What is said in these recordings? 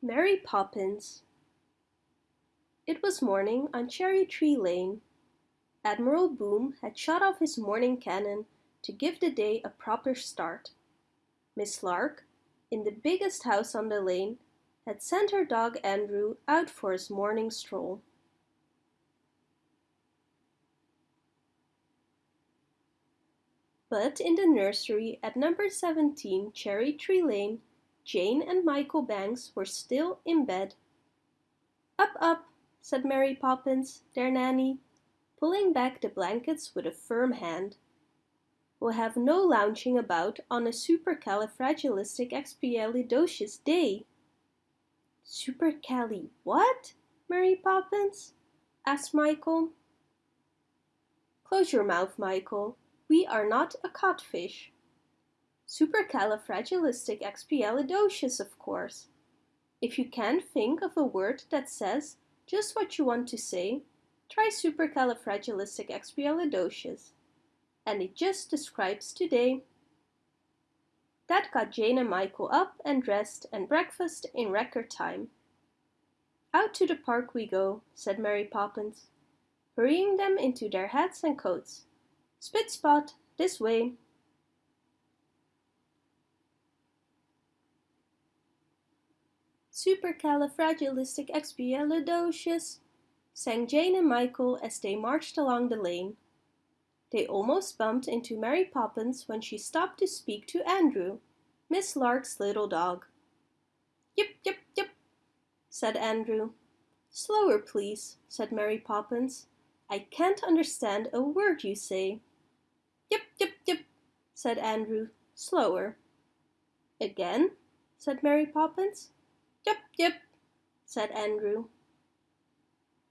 Mary Poppins It was morning on Cherry Tree Lane. Admiral Boom had shot off his morning cannon to give the day a proper start. Miss Lark, in the biggest house on the lane, had sent her dog Andrew out for his morning stroll. But in the nursery at number 17 Cherry Tree Lane Jane and Michael Banks were still in bed. "Up, up!" said Mary Poppins, their nanny, pulling back the blankets with a firm hand. "We'll have no lounging about on a supercalifragilisticexpialidocious day." "Supercali what, Mary Poppins?" asked Michael. "Close your mouth, Michael. We are not a codfish. Supercalifragilisticexpialidocious, of course. If you can't think of a word that says just what you want to say, try supercalifragilisticexpialidocious. And it just describes today. That got Jane and Michael up and dressed and breakfast in record time. Out to the park we go, said Mary Poppins, hurrying them into their hats and coats. Spit spot, this way. Supercalifragilisticexpialidocious, sang Jane and Michael as they marched along the lane. They almost bumped into Mary Poppins when she stopped to speak to Andrew, Miss Lark's little dog. Yip, yip, yip, said Andrew. Slower, please, said Mary Poppins. I can't understand a word you say. Yip, yip, yip, said Andrew. Slower. Again, said Mary Poppins. Yep, yep, said Andrew.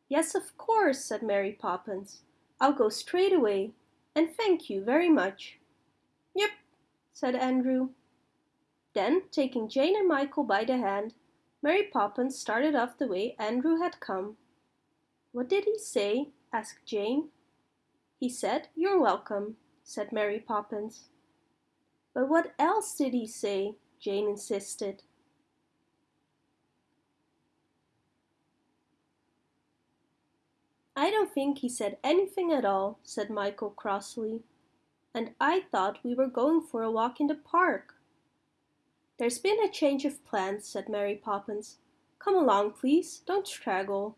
Yes, of course, said Mary Poppins. I'll go straight away, and thank you very much. Yep, said Andrew. Then, taking Jane and Michael by the hand, Mary Poppins started off the way Andrew had come. What did he say? asked Jane. He said, You're welcome, said Mary Poppins. But what else did he say? Jane insisted. I don't think he said anything at all, said Michael crossly. And I thought we were going for a walk in the park. There's been a change of plans, said Mary Poppins. Come along, please, don't straggle.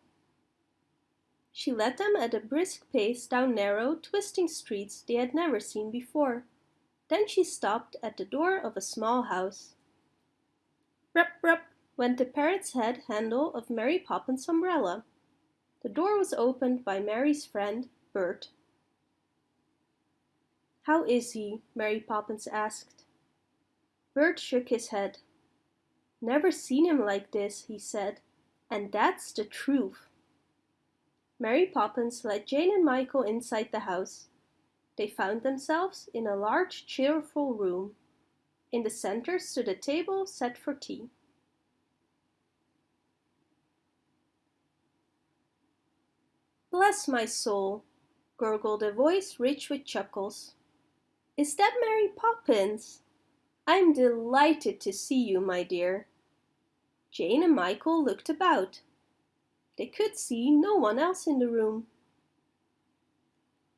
She led them at a brisk pace down narrow, twisting streets they had never seen before. Then she stopped at the door of a small house. Rup, rup, went the parrot's head handle of Mary Poppins' umbrella. The door was opened by Mary's friend, Bert. How is he? Mary Poppins asked. Bert shook his head. Never seen him like this, he said, and that's the truth. Mary Poppins led Jane and Michael inside the house. They found themselves in a large cheerful room. In the center stood a table set for tea. Bless my soul, gurgled a voice rich with chuckles. Is that Mary Poppins? I'm delighted to see you, my dear. Jane and Michael looked about. They could see no one else in the room.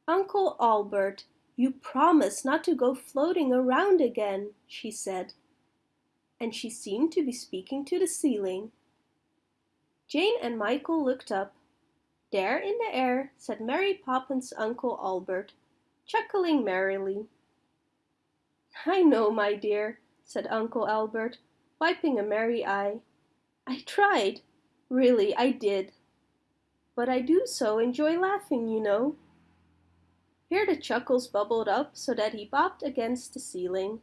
Uncle Albert, you promised not to go floating around again, she said. And she seemed to be speaking to the ceiling. Jane and Michael looked up. There in the air sat Mary Poppins' Uncle Albert, chuckling merrily. I know, my dear, said Uncle Albert, wiping a merry eye. I tried, really I did. But I do so enjoy laughing, you know. Here the chuckles bubbled up so that he bobbed against the ceiling.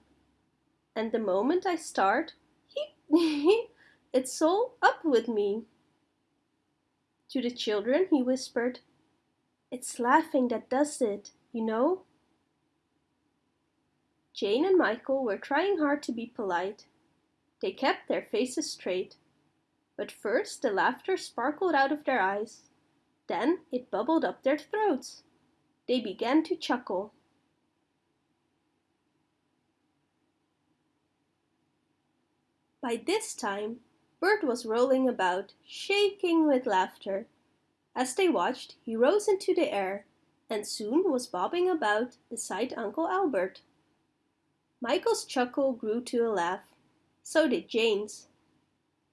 And the moment I start, he, it's all up with me. To the children he whispered, It's laughing that does it, you know. Jane and Michael were trying hard to be polite. They kept their faces straight. But first the laughter sparkled out of their eyes. Then it bubbled up their throats. They began to chuckle. By this time, Bert was rolling about, shaking with laughter. As they watched, he rose into the air and soon was bobbing about beside Uncle Albert. Michael's chuckle grew to a laugh. So did Jane's.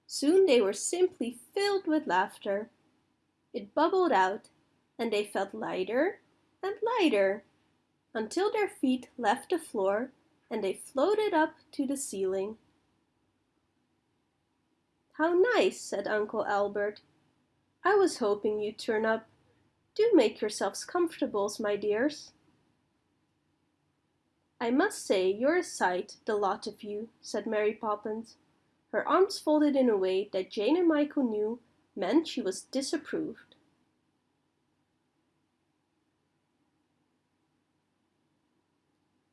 Soon they were simply filled with laughter. It bubbled out, and they felt lighter and lighter until their feet left the floor and they floated up to the ceiling. How nice, said Uncle Albert. I was hoping you'd turn up. Do make yourselves comfortable, my dears. I must say you're a sight, the lot of you, said Mary Poppins, her arms folded in a way that Jane and Michael knew meant she was disapproved.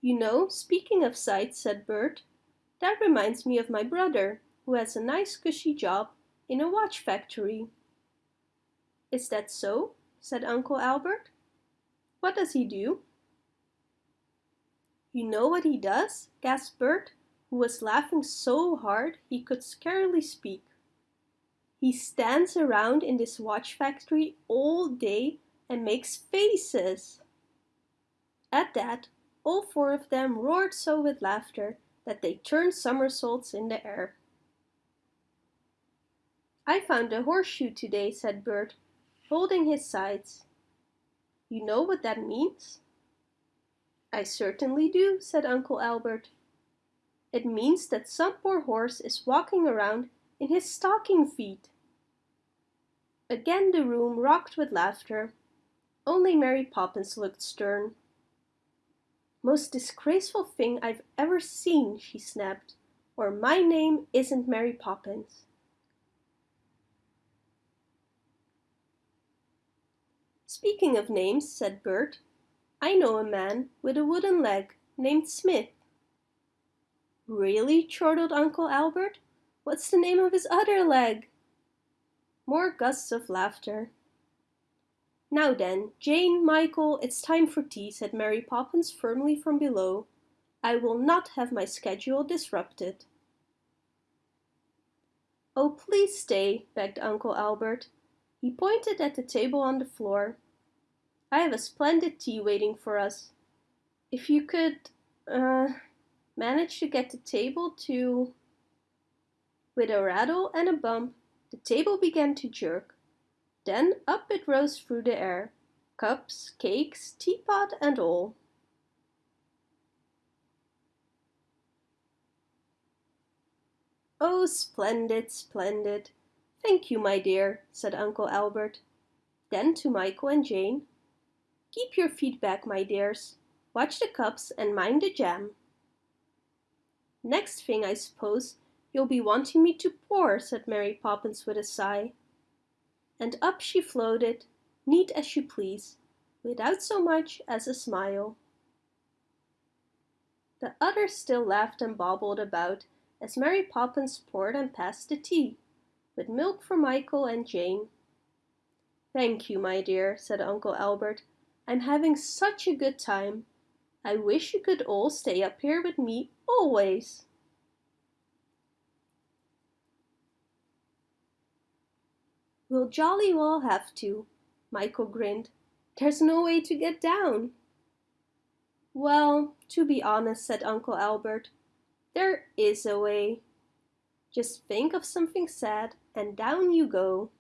You know, speaking of sights, said Bert, that reminds me of my brother, who has a nice cushy job in a watch factory. Is that so? said Uncle Albert. What does he do? You know what he does? gasped Bert, who was laughing so hard he could scarcely speak. He stands around in this watch factory all day and makes faces. At that, all four of them roared so with laughter that they turned somersaults in the air. I found a horseshoe today, said Bert, holding his sides. You know what that means? I certainly do, said Uncle Albert. It means that some poor horse is walking around in his stocking feet. Again the room rocked with laughter. Only Mary Poppins looked stern. Most disgraceful thing I've ever seen, she snapped, or my name isn't Mary Poppins. Speaking of names, said Bert, I know a man with a wooden leg named Smith. Really? chortled Uncle Albert. What's the name of his other leg? More gusts of laughter. Now then, Jane, Michael, it's time for tea, said Mary Poppins firmly from below. I will not have my schedule disrupted. Oh, please stay, begged Uncle Albert. He pointed at the table on the floor. I have a splendid tea waiting for us. If you could, uh, manage to get the table to... With a rattle and a bump, the table began to jerk. Then up it rose through the air, cups, cakes, teapot and all. Oh, splendid, splendid. Thank you, my dear, said Uncle Albert. Then to Michael and Jane, Keep your feet back, my dears. Watch the cups and mind the jam. Next thing, I suppose, you'll be wanting me to pour, said Mary Poppins with a sigh and up she floated, neat as you please, without so much as a smile. The others still laughed and bobbled about as Mary Poppins poured and passed the tea, with milk for Michael and Jane. Thank you, my dear, said Uncle Albert. I'm having such a good time. I wish you could all stay up here with me always. We'll jolly well have to, Michael grinned. There's no way to get down. Well, to be honest, said Uncle Albert, there is a way. Just think of something sad and down you go.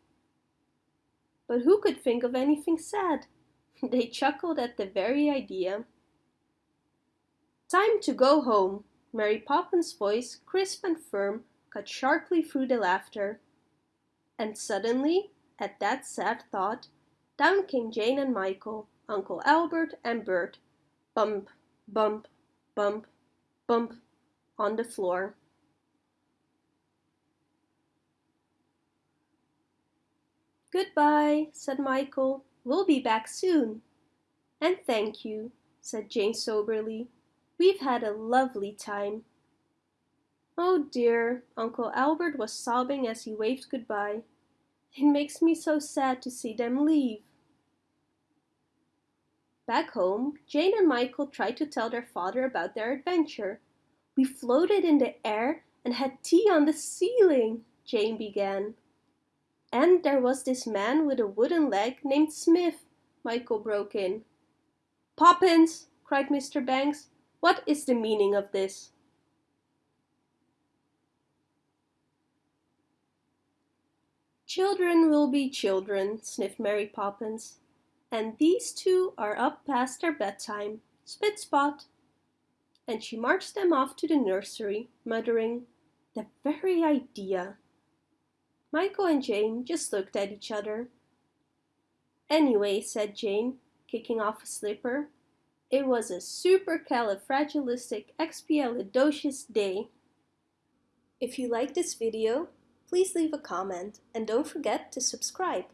But who could think of anything sad? They chuckled at the very idea. Time to go home. Mary Poppins' voice, crisp and firm, cut sharply through the laughter. And suddenly, at that sad thought, down came Jane and Michael, Uncle Albert and Bert, bump, bump, bump, bump, on the floor. Goodbye, said Michael. We'll be back soon. And thank you, said Jane soberly. We've had a lovely time. Oh dear, Uncle Albert was sobbing as he waved goodbye. It makes me so sad to see them leave. Back home, Jane and Michael tried to tell their father about their adventure. We floated in the air and had tea on the ceiling. Jane began. And there was this man with a wooden leg named Smith, Michael broke in. Poppins, cried Mr. Banks, what is the meaning of this? Children will be children, sniffed Mary Poppins. And these two are up past their bedtime. Spit spot! And she marched them off to the nursery, muttering, The very idea! Michael and Jane just looked at each other. Anyway, said Jane, kicking off a slipper, it was a supercalifragilisticexpialidocious day. If you like this video, please leave a comment and don't forget to subscribe.